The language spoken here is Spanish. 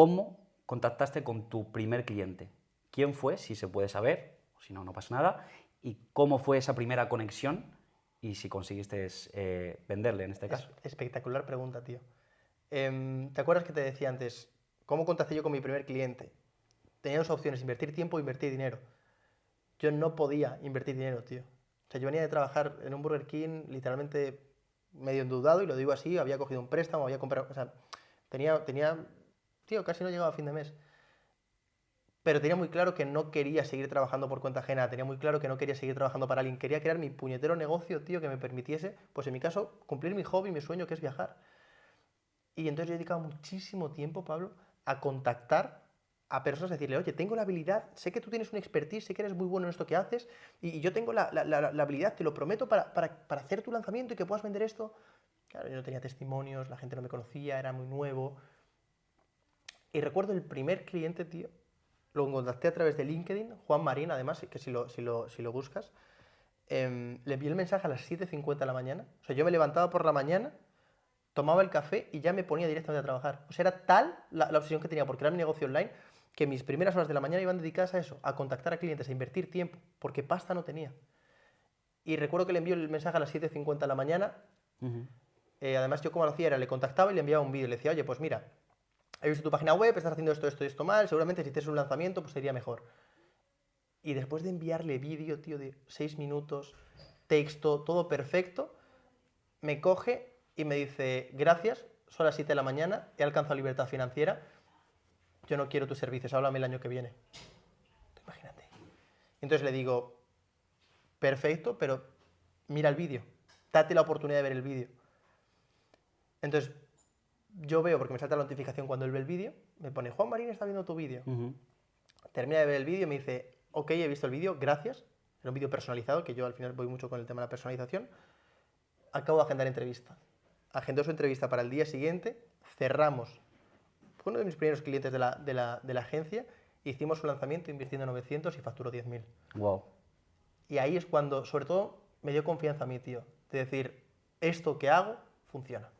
cómo contactaste con tu primer cliente. ¿Quién fue, si se puede saber? Si no, no pasa nada. ¿Y cómo fue esa primera conexión? Y si conseguiste eh, venderle en este caso. espectacular pregunta, tío. Em, ¿Te acuerdas que te decía antes, cómo contacté yo con mi primer cliente? Tenía dos opciones, invertir tiempo o invertir dinero. Yo no podía invertir dinero, tío. O sea, yo venía de trabajar en un Burger King literalmente medio endeudado, y lo digo así, había cogido un préstamo, había comprado, o sea, tenía, tenía, tío, casi no llegaba a fin de mes. Pero tenía muy claro que no quería seguir trabajando por cuenta ajena, tenía muy claro que no quería seguir trabajando para alguien, quería crear mi puñetero negocio, tío, que me permitiese, pues en mi caso, cumplir mi hobby, mi sueño, que es viajar. Y entonces yo he dedicado muchísimo tiempo, Pablo, a contactar a personas, a decirle, oye, tengo la habilidad, sé que tú tienes un expertise, sé que eres muy bueno en esto que haces, y, yo tengo la, habilidad, te lo prometo, para, para hacer tu lanzamiento y que puedas vender esto. Claro, yo no tenía testimonios, la gente no me conocía, era muy nuevo. Y recuerdo el primer cliente, tío, lo contacté a través de LinkedIn, Juan Marín, además, que si lo, si lo, si lo buscas, em, le envié el mensaje a las 7.50 de la mañana. O sea, yo me levantaba por la mañana, tomaba el café y ya me ponía directamente a trabajar. O sea, era tal la, obsesión que tenía, porque era mi negocio online, que mis primeras horas de la mañana iban dedicadas a eso, a contactar a clientes, a invertir tiempo, porque pasta no tenía. Y recuerdo que le envió el mensaje a las 7.50 de la mañana. Eh, además, yo como lo hacía era, le contactaba y le enviaba un vídeo. Le decía, oye, pues mira, he visto tu página web, estás haciendo esto, esto y esto mal, seguramente si tienes un lanzamiento, pues sería mejor. Y después de enviarle vídeo, tío, de 6 minutos, texto, todo perfecto, me coge y me dice, gracias, son las 7 de la mañana, he alcanzado libertad financiera, yo no quiero tus servicios, háblame el año que viene. Imagínate. Entonces le digo, perfecto, pero mira el vídeo, date la oportunidad de ver el vídeo. Entonces, yo veo, porque me salta la notificación cuando él ve el vídeo, me pone, Juan Marín está viendo tu vídeo. Termina de ver el vídeo y me dice, ok, he visto el vídeo, gracias. Era un vídeo personalizado, que yo al final voy mucho con el tema de la personalización. Acabo de agendar entrevista. Agendó su entrevista para el día siguiente, cerramos. Fue uno de mis primeros clientes de la, de la, de la agencia, hicimos un lanzamiento invirtiendo 900 y facturó 10.000. Wow. Y ahí es cuando, sobre todo, me dio confianza a mí, tío, de decir, esto que hago funciona.